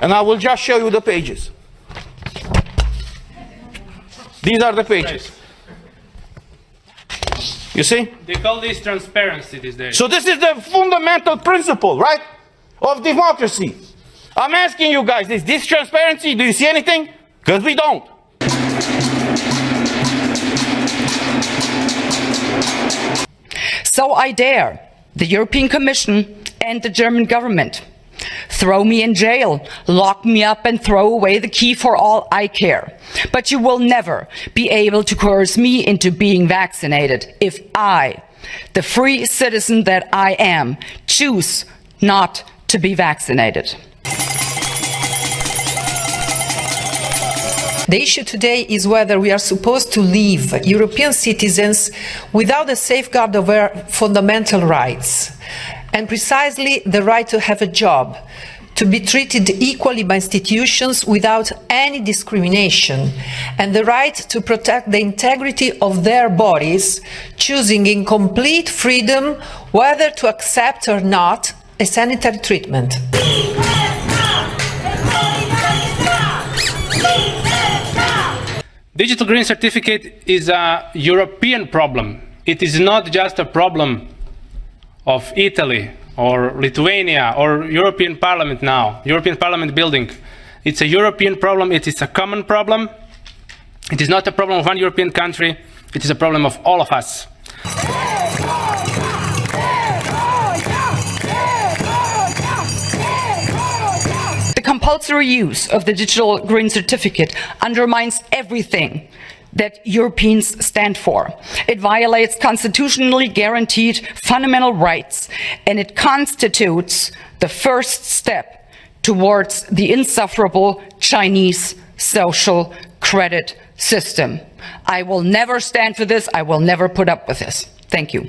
And I will just show you the pages. These are the pages. You see? They call this transparency these days. So this is the fundamental principle, right? Of democracy. I'm asking you guys, is this transparency? Do you see anything? Because we don't. So I dare the European Commission and the German government. Throw me in jail, lock me up and throw away the key for all I care. But you will never be able to coerce me into being vaccinated if I, the free citizen that I am, choose not to be vaccinated. The issue today is whether we are supposed to leave European citizens without a safeguard of their fundamental rights, and precisely the right to have a job, to be treated equally by institutions without any discrimination, and the right to protect the integrity of their bodies, choosing in complete freedom whether to accept or not a sanitary treatment. Digital green certificate is a European problem. It is not just a problem of Italy or Lithuania or European Parliament now, European Parliament building. It's a European problem, it is a common problem. It is not a problem of one European country, it is a problem of all of us. The compulsory use of the digital green certificate undermines everything that Europeans stand for. It violates constitutionally guaranteed fundamental rights and it constitutes the first step towards the insufferable Chinese social credit system. I will never stand for this. I will never put up with this. Thank you.